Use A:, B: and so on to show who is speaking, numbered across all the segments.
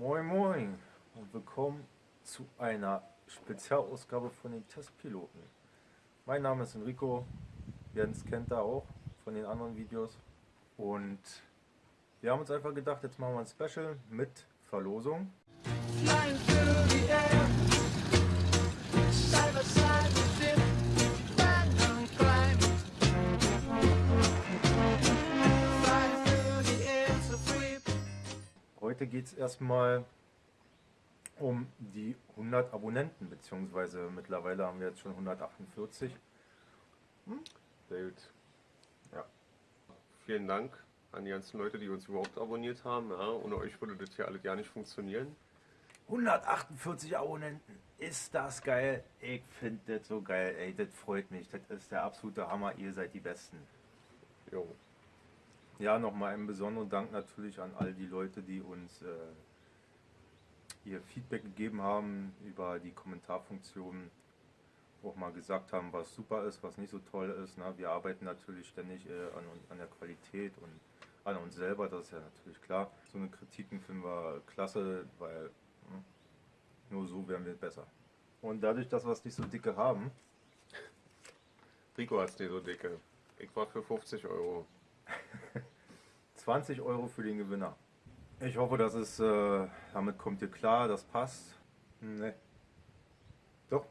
A: Moin Moin und willkommen zu einer Spezialausgabe von den Testpiloten. Mein Name ist Enrico, Jens kennt er auch von den anderen Videos und wir haben uns einfach gedacht, jetzt machen wir ein Special mit Verlosung.
B: Flying through the air, side by side
A: Heute geht es erstmal um die 100 Abonnenten, beziehungsweise mittlerweile haben wir jetzt schon 148.
C: Sehr gut. Ja. Vielen Dank an die ganzen Leute, die uns überhaupt abonniert haben. Ja, ohne euch würde das hier alles gar nicht funktionieren.
A: 148 Abonnenten, ist das geil? Ich finde das so geil, ey, das freut mich, das ist der absolute Hammer, ihr seid die Besten.
C: Jo.
A: Ja, nochmal einen besonderen Dank natürlich an all die Leute, die uns äh, ihr Feedback gegeben haben über die Kommentarfunktion, auch mal gesagt haben, was super ist, was nicht so toll ist. Ne? Wir arbeiten natürlich ständig äh, an, an der Qualität und an uns selber, das ist ja natürlich klar. So eine Kritiken finden wir klasse, weil hm, nur so werden wir besser. Und dadurch, dass wir es nicht so dicke haben,
C: Rico hat's nicht so dicke. Ich war für 50 Euro.
A: 20 Euro für den Gewinner. Ich hoffe, dass es, äh, damit kommt ihr klar, das passt. Ne. Doch,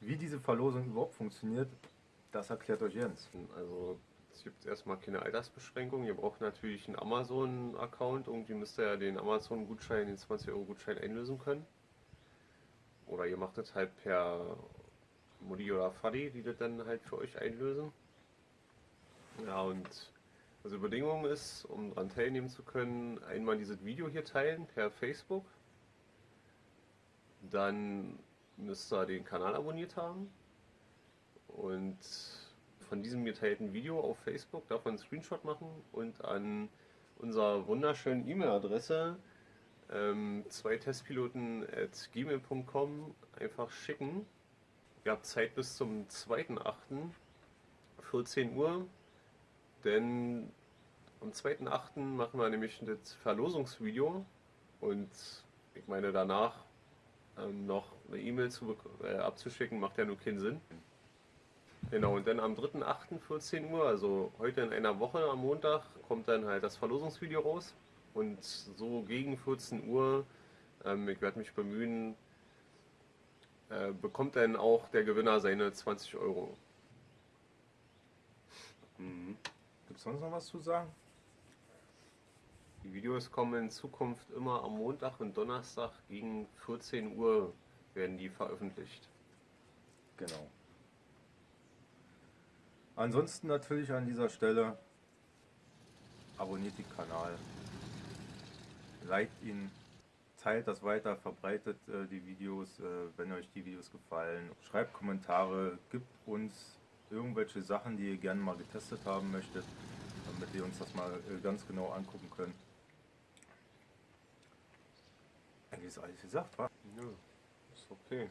A: wie diese Verlosung überhaupt funktioniert, das erklärt euch Jens.
C: Also es gibt erstmal keine Altersbeschränkung. Ihr braucht natürlich einen Amazon-Account. Irgendwie müsst ihr ja den Amazon-Gutschein, den 20-Euro-Gutschein einlösen können. Oder ihr macht das halt per Mutti oder Faddy, die das dann halt für euch einlösen. Ja, und also Bedingung ist, um daran teilnehmen zu können, einmal dieses Video hier teilen per Facebook. Dann müsst ihr den Kanal abonniert haben. Und von diesem geteilten Video auf Facebook darf man einen Screenshot machen und an unserer wunderschönen E-Mail-Adresse ähm, zwei Testpiloten at gmail.com einfach schicken. Ihr habt Zeit bis zum 2.8. 14 Uhr, denn am 2.8. machen wir nämlich das Verlosungsvideo und ich meine danach ähm, noch eine E-Mail äh, abzuschicken, macht ja nur keinen Sinn. Genau, und dann am 3.8. 14 Uhr, also heute in einer Woche am Montag, kommt dann halt das Verlosungsvideo raus. Und so gegen 14 Uhr, ähm, ich werde mich bemühen, äh, bekommt dann auch der Gewinner seine 20 Euro.
A: Gibt es sonst noch was zu sagen?
C: Die Videos kommen in Zukunft immer am Montag und Donnerstag gegen 14 Uhr werden die veröffentlicht.
A: Genau. Ansonsten natürlich an dieser Stelle abonniert den Kanal, liked ihn, teilt das weiter, verbreitet äh, die Videos, äh, wenn euch die Videos gefallen, schreibt Kommentare, gibt uns irgendwelche Sachen, die ihr gerne mal getestet haben möchtet, damit wir uns das mal äh, ganz genau angucken können. Eigentlich ist alles gesagt, wa?
C: Ja, ist okay.